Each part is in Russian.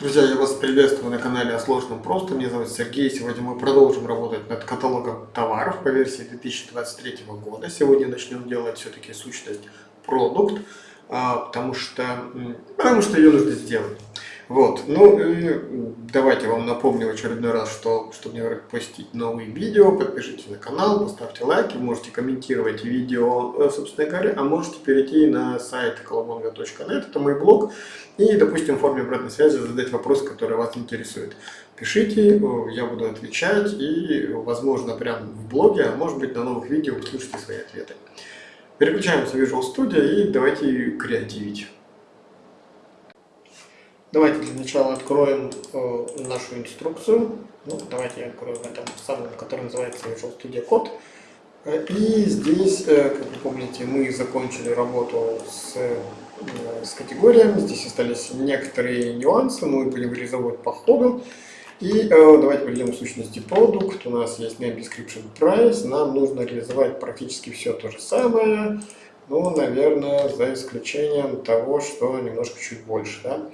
Друзья, я вас приветствую на канале о сложном просто. Меня зовут Сергей. Сегодня мы продолжим работать над каталогом товаров по версии 2023 года. Сегодня начнем делать все-таки сущность продукт, а, потому что, потому что ее нужно сделать. Вот, ну и давайте вам напомню в очередной раз, что чтобы не пропустить новые видео, подпишитесь на канал, поставьте лайки, можете комментировать видео, э, собственно говоря, а можете перейти на сайт kolobonga.net, это мой блог, и, допустим, в форме обратной связи задать вопрос, который вас интересует. Пишите, я буду отвечать, и, возможно, прямо в блоге, а может быть, на новых видео услышите свои ответы. Переключаемся в Visual Studio и давайте креативить. Давайте для начала откроем э, нашу инструкцию. Ну, давайте я открою в этом самом, который называется Visual Studio Code. И здесь, э, как вы помните, мы закончили работу с, э, с категориями. Здесь остались некоторые нюансы, мы будем реализовывать по ходу. И э, давайте перейдем к сущности продукт. У нас есть name description price. Нам нужно реализовать практически все то же самое. Ну, наверное, за исключением того, что немножко чуть больше. Да?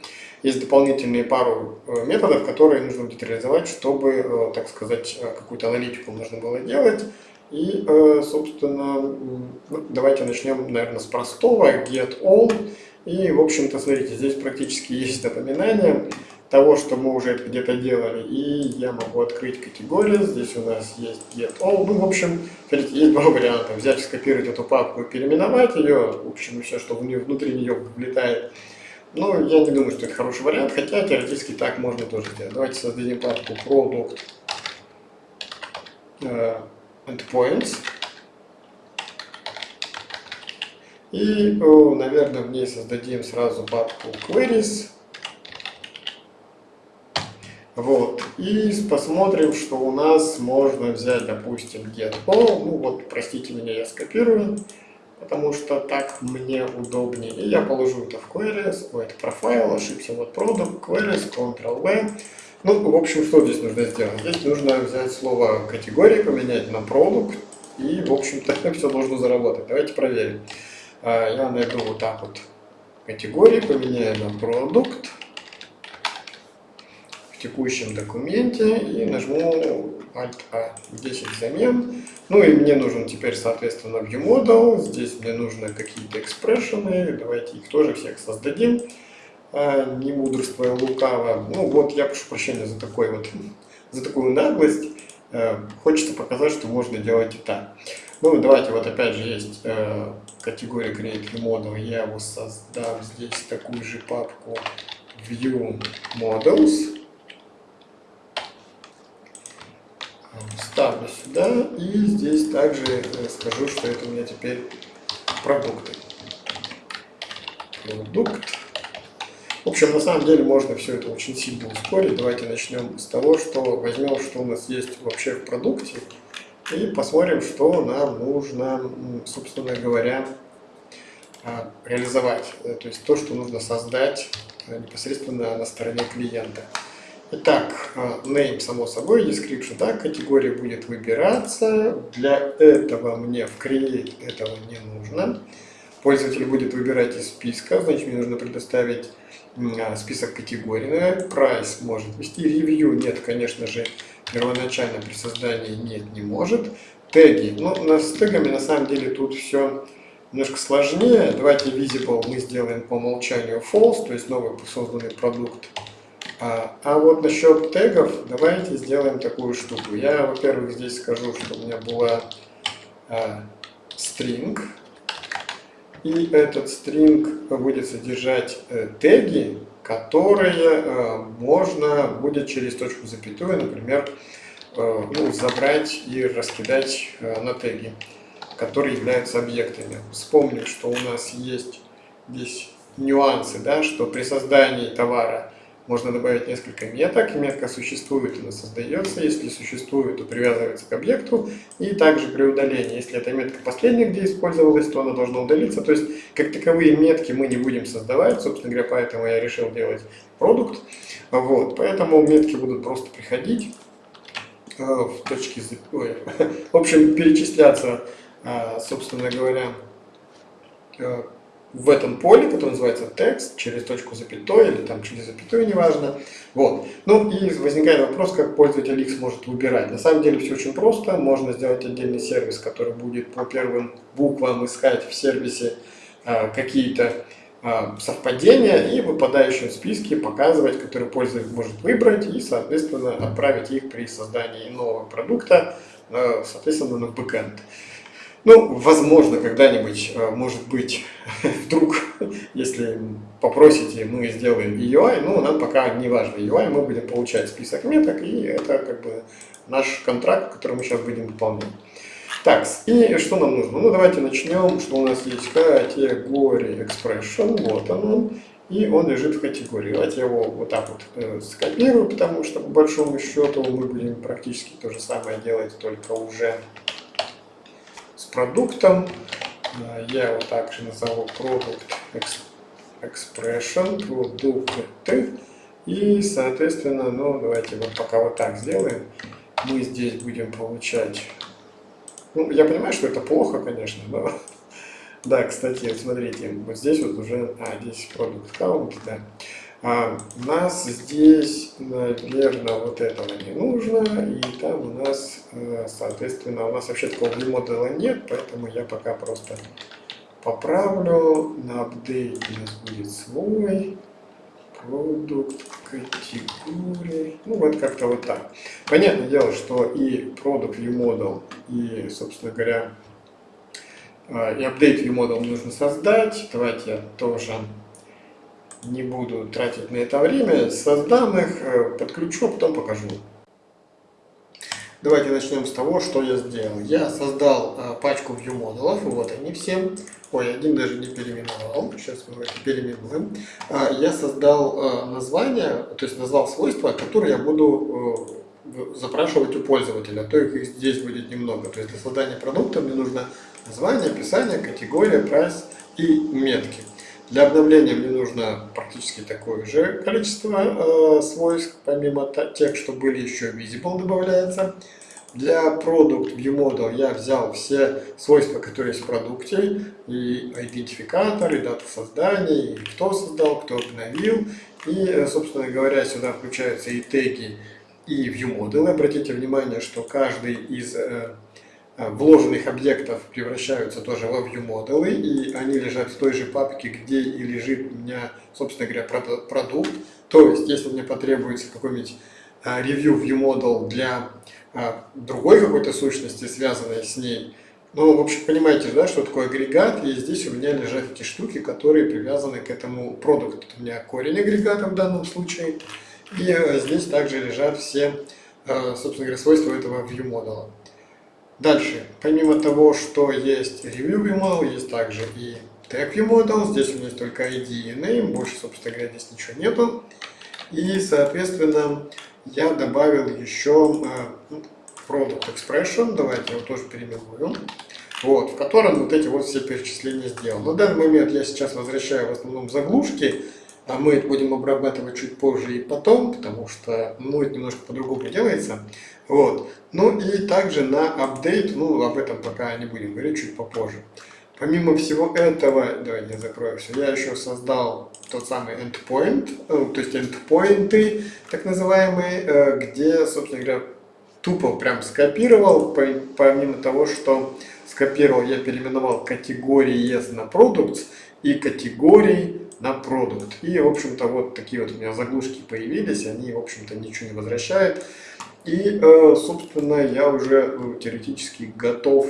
Есть дополнительные пару э, методов, которые нужно будет реализовать, чтобы, э, так сказать, э, какую-то аналитику нужно было делать. И, собственно, давайте начнем, наверное, с простого, get all. И, в общем-то, смотрите, здесь практически есть напоминание того, что мы уже где-то делали. И я могу открыть категорию. Здесь у нас есть get all. Ну, в общем, смотрите, есть два варианта. Взять, скопировать эту папку и переименовать ее. В общем, все, что внутри нее влетает ну, я не думаю, что это хороший вариант, хотя теоретически так можно тоже сделать. Давайте создадим папку product uh, endpoints. И, наверное, в ней создадим сразу папку queries. Вот. И посмотрим, что у нас можно взять, допустим, get all. Ну вот, простите меня, я скопирую потому что так мне удобнее. И я положу это в queries, ой, это профайл, ошибся, вот product, queries, Ctrl-V. Ну, в общем, что здесь нужно сделать? Здесь нужно взять слово категории, поменять на product, и, в общем-то, все должно заработать. Давайте проверим. А, я найду вот так вот категории, поменяю на продукт текущем документе и нажму Alt-A, 10 замен. Ну и мне нужен теперь, соответственно, ViewModel. Здесь мне нужны какие-то экспрессионы. Давайте их тоже всех создадим. А, не мудрствуя лукаво. Ну вот, я прошу прощения за такой вот, за такую наглость. А, хочется показать, что можно делать и так. Ну, давайте, вот опять же есть э, категория Create Model. Я его создам здесь такую же папку View Models. Ставлю сюда и здесь также скажу, что это у меня теперь продукты. Продукт. В общем, на самом деле можно все это очень сильно ускорить. Давайте начнем с того, что возьмем, что у нас есть вообще в продукте, и посмотрим, что нам нужно, собственно говоря, а, реализовать. Э, то есть то, что нужно создать э, непосредственно на стороне клиента. Итак, э, name, само собой, description, да, категория будет выбираться. Для этого мне в create этого не нужно. Пользователь будет выбирать из списка, значит, мне нужно предоставить э, список категорий. Price может вести, review нет, конечно же, первоначально при создании нет, не может. Теги, ну, с тегами на самом деле тут все немножко сложнее. Давайте visible мы сделаем по умолчанию false, то есть новый созданный продукт а, а вот насчет тегов, давайте сделаем такую штуку. Я, во-первых, здесь скажу, что у меня была а, string, и этот string будет содержать э, теги, которые э, можно будет через точку запятую, например, э, ну, забрать и раскидать э, на теги, которые являются объектами. Вспомним, что у нас есть здесь нюансы, да, что при создании товара можно добавить несколько меток. Метка существует, она создается. Если существует, то привязывается к объекту. И также при удалении, если эта метка последняя, где использовалась, то она должна удалиться. То есть, как таковые метки мы не будем создавать. Собственно говоря, поэтому я решил делать продукт. Вот, поэтому метки будут просто приходить э, в точке... Ой, в общем, перечисляться, э, собственно говоря, э, в этом поле, которое называется текст, через точку запятой или там через запятую, неважно. Вот. Ну и возникает вопрос, как пользователь X может выбирать. На самом деле все очень просто. Можно сделать отдельный сервис, который будет по первым буквам искать в сервисе а, какие-то а, совпадения и в выпадающем списке показывать, который пользователь может выбрать и, соответственно, отправить их при создании нового продукта, а, соответственно, на бэкэнд. Ну, возможно, когда-нибудь, э, может быть, вдруг, если попросите, мы сделаем UI, ну, нам пока не важно UI, мы будем получать список меток, и это как бы наш контракт, который мы сейчас будем выполнять. Так, и что нам нужно? Ну, давайте начнем, что у нас есть категория expression, вот он, и он лежит в категории. Давайте его вот так вот э, скопирую, потому что по большому счету мы будем практически то же самое делать, только уже продуктом. Я его также назову Product Expression, продукты. И, соответственно, ну, давайте вот пока вот так сделаем. Мы здесь будем получать... Ну, я понимаю, что это плохо, конечно, но... Да, кстати, смотрите, вот здесь вот уже... А, здесь продукт count, да. А, нас здесь, наверное, вот этого не нужно, и там у нас, э, соответственно, у нас вообще такого модела нет, поэтому я пока просто поправлю, на апдейт у нас будет свой, продукт категории, ну вот как-то вот так. Понятное дело, что и product view model, и, собственно говоря, э, и update view model нужно создать, давайте я тоже не буду тратить на это время, создам их, э, подключу, а потом покажу. Давайте начнем с того, что я сделал. Я создал э, пачку view модулов, вот они все. Ой, один даже не переименовал, сейчас мы это переименуем. А, я создал э, название, то есть назвал свойства, которые я буду запрашивать у пользователя, а то их здесь будет немного. То есть для создания продукта мне нужно название, описание, категория, прайс и метки. Для обновления мне нужно практически такое же количество э, свойств, помимо тех, что были еще visible добавляется. Для Product View Model я взял все свойства, которые есть в продукте, и идентификатор, и дата создания, и кто создал, кто обновил. И, э, собственно говоря, сюда включаются и теги, и View Model. Обратите внимание, что каждый из Э, вложенных объектов превращаются тоже во view модулы, и они лежат в той же папке, где и лежит у меня, собственно говоря, продукт. То есть, если мне потребуется какой-нибудь э, review view model для э, другой какой-то сущности, связанной с ней, ну, в общем, понимаете, да, что такое агрегат, и здесь у меня лежат эти штуки, которые привязаны к этому продукту. У меня корень агрегата в данном случае, и здесь также лежат все, собственно говоря, свойства этого view модуля. Дальше, помимо того, что есть Review View Model, есть также и Tag Model. Здесь у меня только ID и Name, больше, собственно говоря, здесь ничего нету. И, соответственно, я добавил еще э, Product Expression, давайте его тоже переименуем, вот, в котором вот эти вот все перечисления сделал. На данный момент я сейчас возвращаю в основном заглушки, а мы это будем обрабатывать чуть позже и потом, потому что ну, это немножко по-другому делается. Вот. Ну и также на апдейт, ну об этом пока не будем говорить, чуть попозже. Помимо всего этого, давайте я закрою все, я еще создал тот самый endpoint, э, то есть endpoinты, так называемые, э, где, собственно говоря, тупо прям скопировал, помимо того, что скопировал, я переименовал категории на products и категории на продукт. И, в общем-то, вот такие вот у меня заглушки появились, они, в общем-то, ничего не возвращают. И, э, собственно, я уже ну, теоретически готов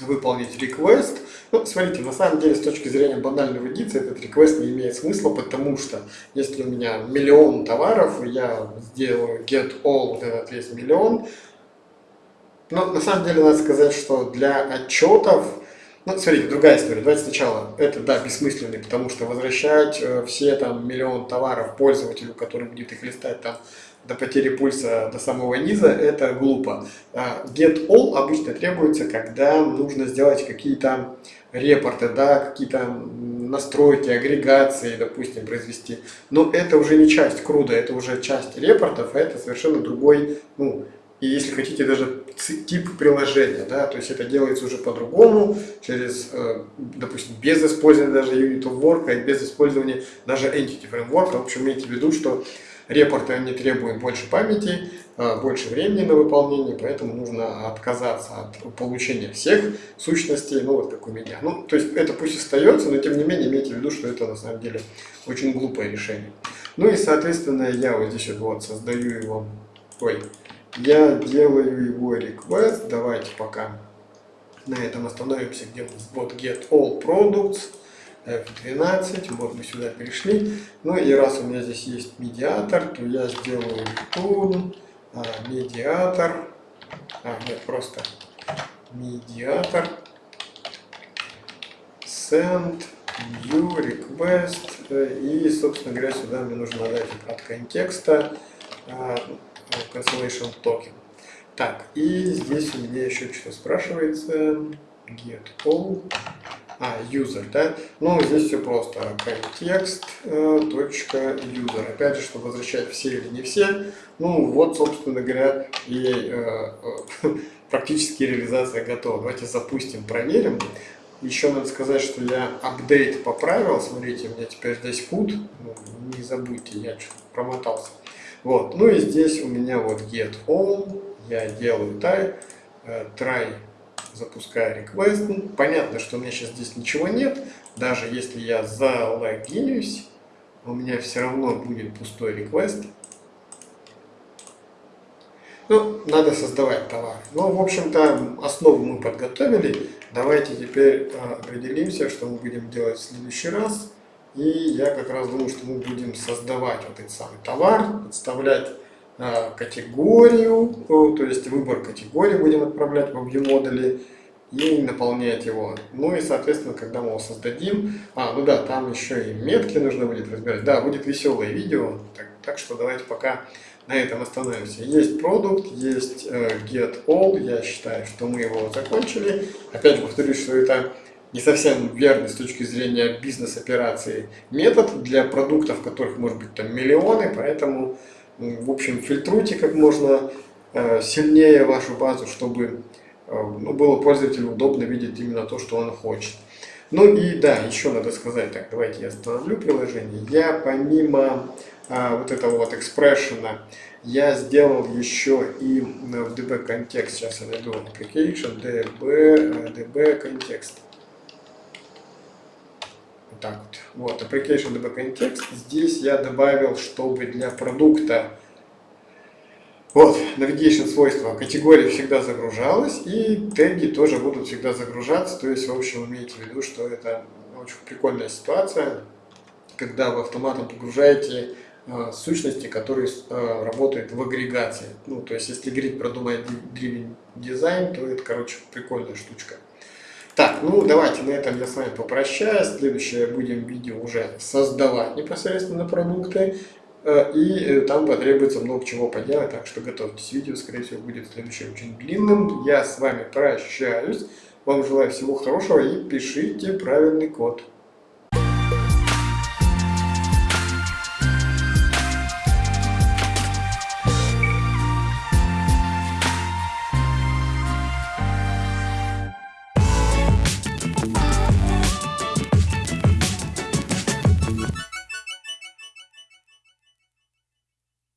выполнить request. Ну, смотрите, на самом деле, с точки зрения банального единицы, этот request не имеет смысла, потому что если у меня миллион товаров, я сделаю get all, вот этот весь миллион, но на самом деле надо сказать, что для отчетов ну, смотрите, другая история. Давайте сначала. Это, да, бессмысленный, потому что возвращать э, все там миллион товаров пользователю, который будет их листать там до потери пульса до самого низа, это глупо. А, get all обычно требуется, когда нужно сделать какие-то репорты, да, какие-то настройки, агрегации, допустим, произвести. Но это уже не часть круда, это уже часть репортов, а это совершенно другой, ну, и если хотите даже тип приложения, да, то есть это делается уже по-другому, через, э, допустим, без использования даже Unit of Work, и без использования даже Entity Framework. В общем, имейте в виду, что репорты они требуют больше памяти, э, больше времени на выполнение, поэтому нужно отказаться от получения всех сущностей, ну вот как у меня. Ну, то есть это пусть остается, но тем не менее имейте в виду, что это на самом деле очень глупое решение. Ну и соответственно я вот здесь вот создаю его, ой, я делаю его request. Давайте пока на этом остановимся, где вот get all products. F12, вот мы сюда перешли. Ну и раз у меня здесь есть медиатор, то я сделаю return а, медиатор. А, нет, просто медиатор send new request. И, собственно говоря, сюда мне нужно дать от контекста а, cancellation token. Так, и здесь у меня еще что спрашивается. Get all. А, user, да? Ну, здесь все просто. Контекст, э, точка, user. Опять же, чтобы возвращать все или не все. Ну, вот, собственно говоря, и э, э, практически реализация готова. Давайте запустим, проверим. Еще надо сказать, что я апдейт поправил. Смотрите, у меня теперь здесь food. Ну, не забудьте, я что-то промотался. Вот, ну и здесь у меня вот get all, я делаю try, э, try запускаю request. Ну, понятно, что у меня сейчас здесь ничего нет, даже если я залогинюсь, у меня все равно будет пустой request. Ну, надо создавать товар. Ну, в общем-то, основу мы подготовили. Давайте теперь э, определимся, что мы будем делать в следующий раз. И я как раз думаю, что мы будем создавать вот этот самый товар, подставлять э, категорию, то есть выбор категории будем отправлять в модули и наполнять его. Ну и, соответственно, когда мы его создадим, а, ну да, там еще и метки нужно будет разбирать. Да, будет веселое видео, так, так что давайте пока на этом остановимся. Есть продукт, есть э, get all, я считаю, что мы его закончили. Опять повторюсь, что это не совсем верный с точки зрения бизнес-операции метод для продуктов, которых может быть там миллионы, поэтому, в общем, фильтруйте как можно э, сильнее вашу базу, чтобы э, ну, было пользователю удобно видеть именно то, что он хочет. Ну и да, еще надо сказать, так, давайте я остановлю приложение. Я помимо а, вот этого вот экспрессиона, я сделал еще и в DB контекст, сейчас я найду application, DB, DB контекст так вот. Вот, application DB context. Здесь я добавил, чтобы для продукта вот, navigation свойства категория всегда загружалась, и теги тоже будут всегда загружаться. То есть, в общем, имейте в виду, что это очень прикольная ситуация, когда вы автоматом погружаете э, сущности, которые э, работают в агрегации. Ну, то есть, если говорить про Domain Driven Design, то это, короче, прикольная штучка. Так, ну давайте на этом я с вами попрощаюсь. Следующее будем видео уже создавать непосредственно продукты. Э, и э, там потребуется много чего поделать, так что готовьтесь. Видео, скорее всего, будет следующее очень длинным. Я с вами прощаюсь. Вам желаю всего хорошего и пишите правильный код.